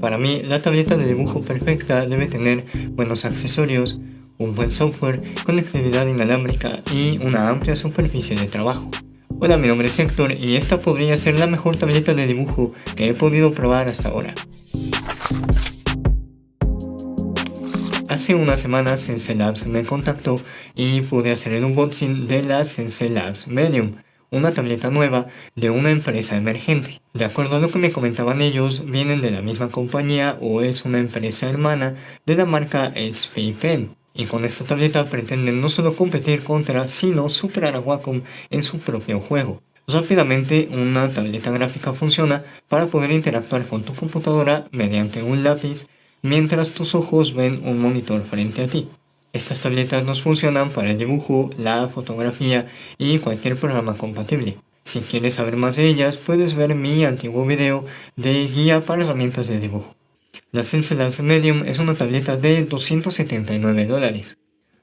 Para mí, la tableta de dibujo perfecta debe tener buenos accesorios, un buen software, conectividad inalámbrica y una amplia superficie de trabajo. Hola, mi nombre es Héctor y esta podría ser la mejor tableta de dibujo que he podido probar hasta ahora. Hace unas semanas Sensei Labs me contactó y pude hacer el unboxing de la Sensei Labs Medium, una tableta nueva de una empresa emergente. De acuerdo a lo que me comentaban ellos, vienen de la misma compañía o es una empresa hermana de la marca HP Pen. Y con esta tableta pretenden no solo competir contra, sino superar a Wacom en su propio juego. Rápidamente, una tableta gráfica funciona para poder interactuar con tu computadora mediante un lápiz mientras tus ojos ven un monitor frente a ti. Estas tabletas nos funcionan para el dibujo, la fotografía y cualquier programa compatible. Si quieres saber más de ellas, puedes ver mi antiguo video de guía para herramientas de dibujo. La Labs Medium es una tableta de 279 dólares.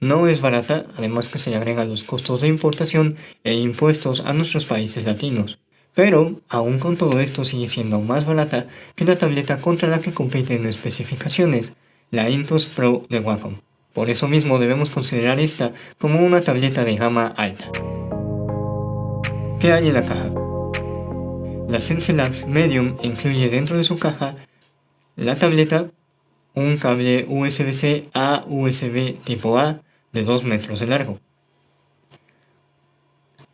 No es barata, además que se le agregan los costos de importación e impuestos a nuestros países latinos. Pero, aún con todo esto sigue siendo más barata que la tableta contra la que compite en especificaciones, la Intus Pro de Wacom. Por eso mismo debemos considerar esta como una tableta de gama alta. ¿Qué hay en la caja? La Sense Labs Medium incluye dentro de su caja la tableta, un cable USB-C a USB tipo A de 2 metros de largo,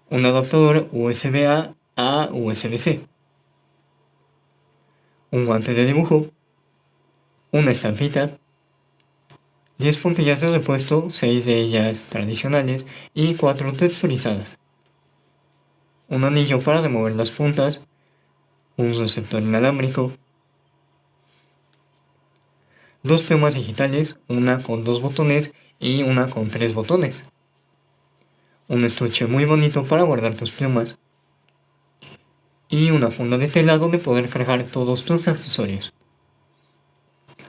un adaptador USB-A a USB-C, un guante de dibujo, una estampita, 10 puntillas de repuesto, 6 de ellas tradicionales y 4 texturizadas. Un anillo para remover las puntas, un receptor inalámbrico, dos plumas digitales, una con dos botones y una con tres botones. Un estuche muy bonito para guardar tus plumas. Y una funda de tela donde poder cargar todos tus accesorios.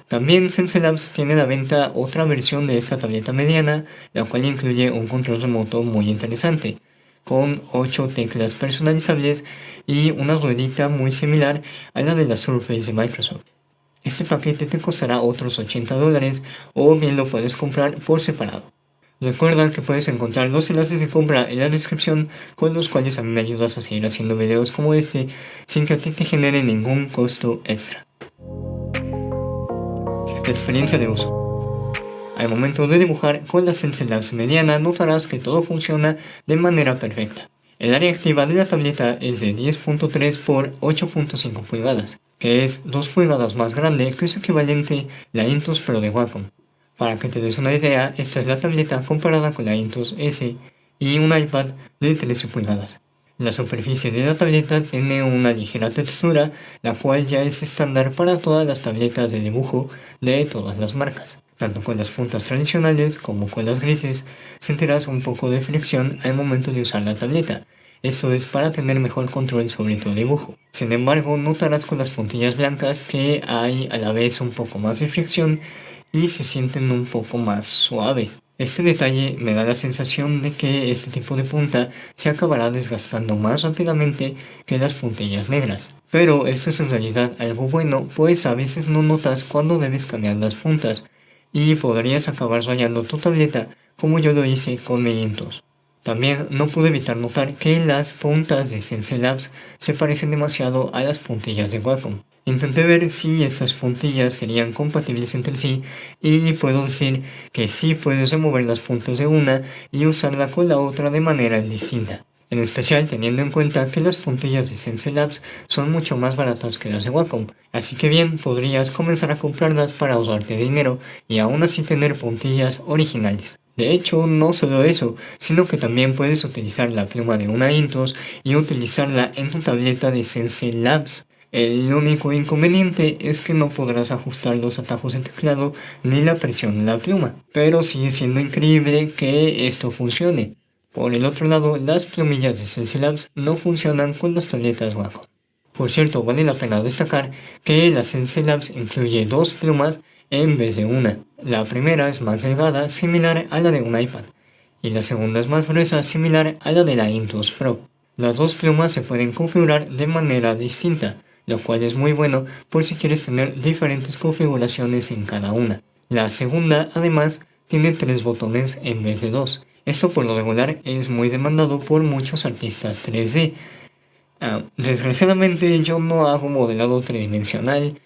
También Sense Labs tiene a la venta otra versión de esta tableta mediana, la cual incluye un control remoto muy interesante, con 8 teclas personalizables y una ruedita muy similar a la de la Surface de Microsoft. Este paquete te costará otros 80 dólares o bien lo puedes comprar por separado. Recuerda que puedes encontrar los enlaces de compra en la descripción con los cuales a mí me ayudas a seguir haciendo videos como este sin que a ti te genere ningún costo extra. Experiencia de uso. Al momento de dibujar con la Stencil Labs mediana notarás que todo funciona de manera perfecta. El área activa de la tableta es de 10.3 x 8.5 pulgadas, que es 2 pulgadas más grande que su equivalente la Intus Pro de Wacom. Para que te des una idea, esta es la tableta comparada con la Intus S y un iPad de 13 pulgadas. La superficie de la tableta tiene una ligera textura, la cual ya es estándar para todas las tabletas de dibujo de todas las marcas. Tanto con las puntas tradicionales como con las grises, sentirás un poco de fricción al momento de usar la tableta. Esto es para tener mejor control sobre tu dibujo. Sin embargo, notarás con las puntillas blancas que hay a la vez un poco más de fricción y se sienten un poco más suaves. Este detalle me da la sensación de que este tipo de punta se acabará desgastando más rápidamente que las puntillas negras. Pero esto es en realidad algo bueno, pues a veces no notas cuando debes cambiar las puntas y podrías acabar rayando tu tableta como yo lo hice con mi También no pude evitar notar que las puntas de Sense Labs se parecen demasiado a las puntillas de Wacom. Intenté ver si estas puntillas serían compatibles entre sí y puedo decir que sí puedes remover las puntas de una y usarla con la otra de manera distinta. En especial teniendo en cuenta que las puntillas de Sense Labs son mucho más baratas que las de Wacom, así que bien podrías comenzar a comprarlas para ahorrarte dinero y aún así tener puntillas originales. De hecho, no solo eso, sino que también puedes utilizar la pluma de una Intus y utilizarla en tu tableta de Sense Labs. El único inconveniente es que no podrás ajustar los atajos de teclado ni la presión de la pluma, pero sigue siendo increíble que esto funcione. Por el otro lado, las plumillas de Sense Labs no funcionan con las tabletas Wacom. Por cierto, vale la pena destacar que la Sense Labs incluye dos plumas en vez de una. La primera es más delgada, similar a la de un iPad, y la segunda es más gruesa, similar a la de la Intuos Pro. Las dos plumas se pueden configurar de manera distinta, lo cual es muy bueno por si quieres tener diferentes configuraciones en cada una. La segunda, además, tiene tres botones en vez de dos. Esto por lo regular es muy demandado por muchos artistas 3D. Ah, desgraciadamente yo no hago modelado tridimensional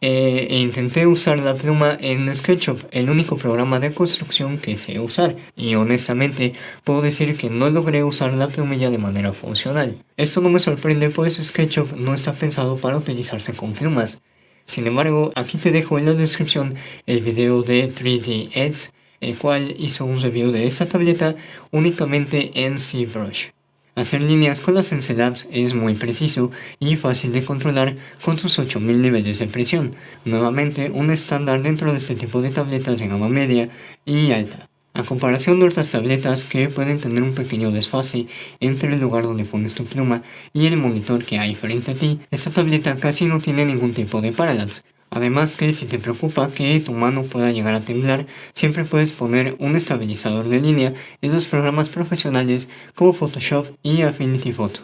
eh, e intenté usar la pluma en SketchUp, el único programa de construcción que sé usar, y honestamente puedo decir que no logré usar la plumilla de manera funcional. Esto no me sorprende pues SketchUp no está pensado para utilizarse con plumas. Sin embargo, aquí te dejo en la descripción el video de 3D Edge, el cual hizo un review de esta tableta únicamente en ZBrush. Hacer líneas con las Labs es muy preciso y fácil de controlar con sus 8000 niveles de presión, nuevamente un estándar dentro de este tipo de tabletas de gama media y alta. A comparación de otras tabletas que pueden tener un pequeño desfase entre el lugar donde pones tu pluma y el monitor que hay frente a ti, esta tableta casi no tiene ningún tipo de parallax, Además que si te preocupa que tu mano pueda llegar a temblar, siempre puedes poner un estabilizador de línea en los programas profesionales como Photoshop y Affinity Photo.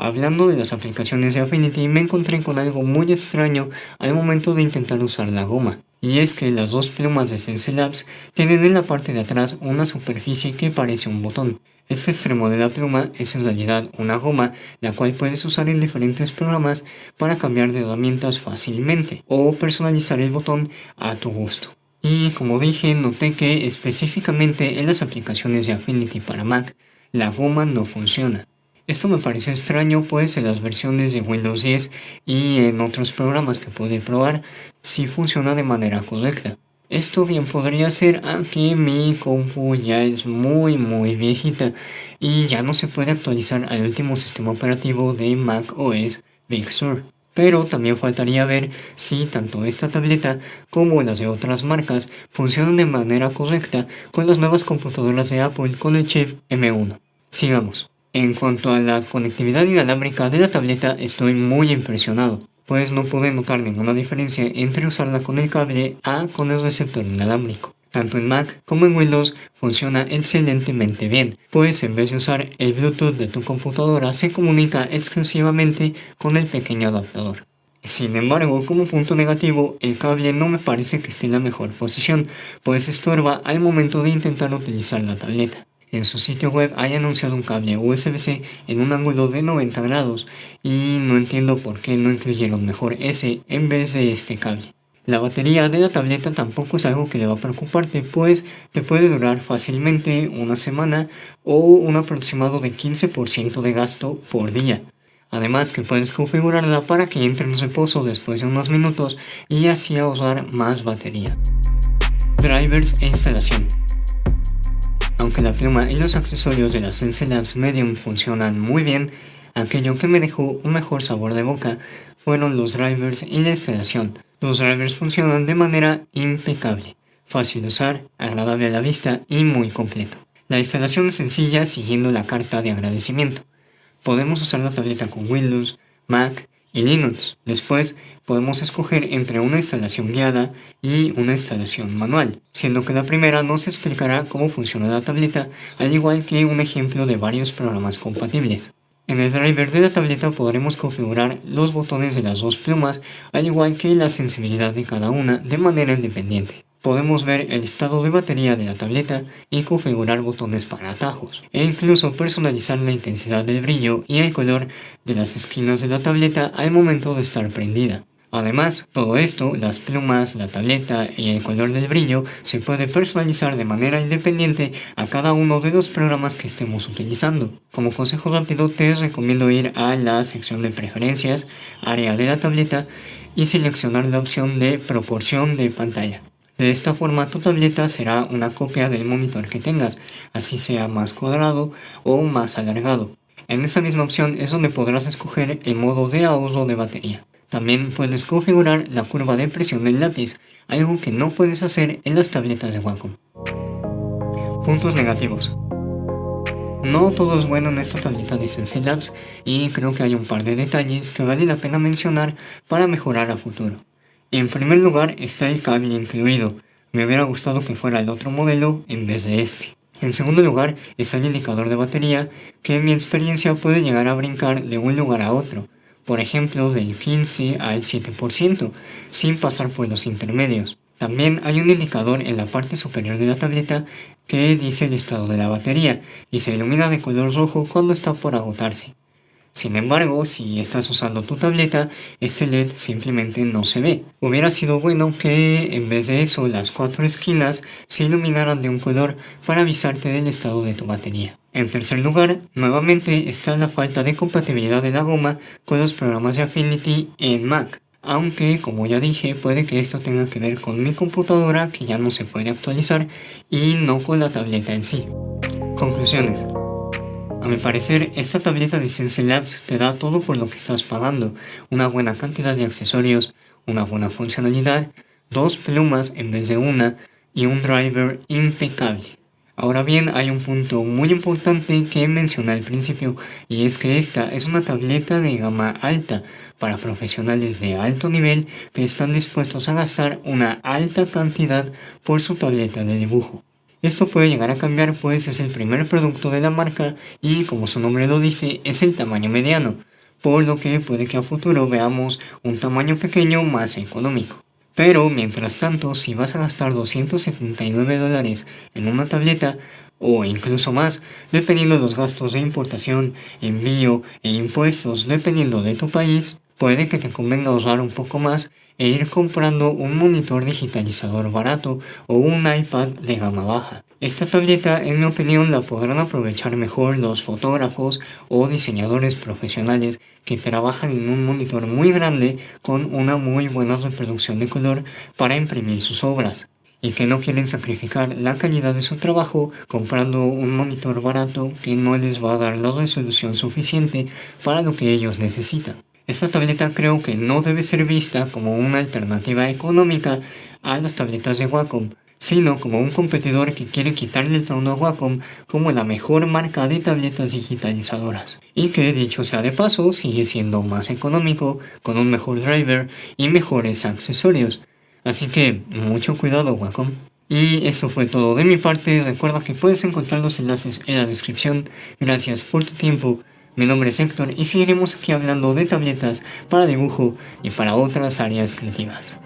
Hablando de las aplicaciones de Affinity me encontré con algo muy extraño al momento de intentar usar la goma. Y es que las dos plumas de Sense Labs tienen en la parte de atrás una superficie que parece un botón. Este extremo de la pluma es en realidad una goma, la cual puedes usar en diferentes programas para cambiar de herramientas fácilmente o personalizar el botón a tu gusto. Y como dije, noté que específicamente en las aplicaciones de Affinity para Mac, la goma no funciona. Esto me pareció extraño pues en las versiones de Windows 10 y en otros programas que pude probar, sí funciona de manera correcta. Esto bien podría ser aunque mi compu ya es muy muy viejita y ya no se puede actualizar al último sistema operativo de Mac OS Big Sur. Pero también faltaría ver si tanto esta tableta como las de otras marcas funcionan de manera correcta con las nuevas computadoras de Apple con el chip M1. Sigamos. En cuanto a la conectividad inalámbrica de la tableta estoy muy impresionado pues no pude notar ninguna diferencia entre usarla con el cable A con el receptor inalámbrico. Tanto en Mac como en Windows funciona excelentemente bien, pues en vez de usar el Bluetooth de tu computadora se comunica exclusivamente con el pequeño adaptador. Sin embargo, como punto negativo, el cable no me parece que esté en la mejor posición, pues estorba al momento de intentar utilizar la tableta. En su sitio web hay anunciado un cable USB-C en un ángulo de 90 grados y no entiendo por qué no incluyeron mejor ese en vez de este cable. La batería de la tableta tampoco es algo que le va a preocuparte pues te puede durar fácilmente una semana o un aproximado de 15% de gasto por día. Además que puedes configurarla para que entre en reposo después de unos minutos y así ahorrar más batería. Drivers e instalación aunque la pluma y los accesorios de la Sense Labs Medium funcionan muy bien, aquello que me dejó un mejor sabor de boca fueron los drivers y la instalación. Los drivers funcionan de manera impecable, fácil de usar, agradable a la vista y muy completo. La instalación es sencilla siguiendo la carta de agradecimiento. Podemos usar la tableta con Windows, Mac y Linux. Después podemos escoger entre una instalación guiada y una instalación manual, siendo que la primera nos explicará cómo funciona la tableta, al igual que un ejemplo de varios programas compatibles. En el driver de la tableta podremos configurar los botones de las dos plumas, al igual que la sensibilidad de cada una de manera independiente. Podemos ver el estado de batería de la tableta y configurar botones para atajos, e incluso personalizar la intensidad del brillo y el color de las esquinas de la tableta al momento de estar prendida. Además, todo esto, las plumas, la tableta y el color del brillo, se puede personalizar de manera independiente a cada uno de los programas que estemos utilizando. Como consejo rápido te recomiendo ir a la sección de preferencias, área de la tableta y seleccionar la opción de proporción de pantalla. De esta forma tu tableta será una copia del monitor que tengas, así sea más cuadrado o más alargado. En esa misma opción es donde podrás escoger el modo de ahorro de batería. También puedes configurar la curva de presión del lápiz, algo que no puedes hacer en las tabletas de Wacom. Puntos negativos. No todo es bueno en esta tableta de Sensei Labs y creo que hay un par de detalles que vale la pena mencionar para mejorar a futuro. En primer lugar está el cable incluido, me hubiera gustado que fuera el otro modelo en vez de este. En segundo lugar está el indicador de batería, que en mi experiencia puede llegar a brincar de un lugar a otro, por ejemplo del 15 al 7%, sin pasar por los intermedios. También hay un indicador en la parte superior de la tableta que dice el estado de la batería y se ilumina de color rojo cuando está por agotarse. Sin embargo, si estás usando tu tableta, este LED simplemente no se ve. Hubiera sido bueno que en vez de eso las cuatro esquinas se iluminaran de un color para avisarte del estado de tu batería. En tercer lugar, nuevamente está la falta de compatibilidad de la goma con los programas de Affinity en Mac. Aunque, como ya dije, puede que esto tenga que ver con mi computadora que ya no se puede actualizar y no con la tableta en sí. Conclusiones. A mi parecer, esta tableta de Sense Labs te da todo por lo que estás pagando, una buena cantidad de accesorios, una buena funcionalidad, dos plumas en vez de una y un driver impecable. Ahora bien, hay un punto muy importante que mencioné al principio y es que esta es una tableta de gama alta para profesionales de alto nivel que están dispuestos a gastar una alta cantidad por su tableta de dibujo. Esto puede llegar a cambiar pues es el primer producto de la marca y como su nombre lo dice es el tamaño mediano, por lo que puede que a futuro veamos un tamaño pequeño más económico. Pero mientras tanto, si vas a gastar 279 dólares en una tableta, o incluso más, dependiendo de los gastos de importación, envío e impuestos dependiendo de tu país, puede que te convenga usar un poco más e ir comprando un monitor digitalizador barato o un iPad de gama baja. Esta tableta en mi opinión la podrán aprovechar mejor los fotógrafos o diseñadores profesionales que trabajan en un monitor muy grande con una muy buena reproducción de color para imprimir sus obras y que no quieren sacrificar la calidad de su trabajo comprando un monitor barato que no les va a dar la resolución suficiente para lo que ellos necesitan. Esta tableta creo que no debe ser vista como una alternativa económica a las tabletas de Wacom, sino como un competidor que quiere quitarle el trono a Wacom como la mejor marca de tabletas digitalizadoras. Y que dicho sea de paso, sigue siendo más económico, con un mejor driver y mejores accesorios. Así que mucho cuidado Wacom. Y esto fue todo de mi parte, recuerda que puedes encontrar los enlaces en la descripción. Gracias por tu tiempo. Mi nombre es Héctor y seguiremos aquí hablando de tabletas para dibujo y para otras áreas creativas.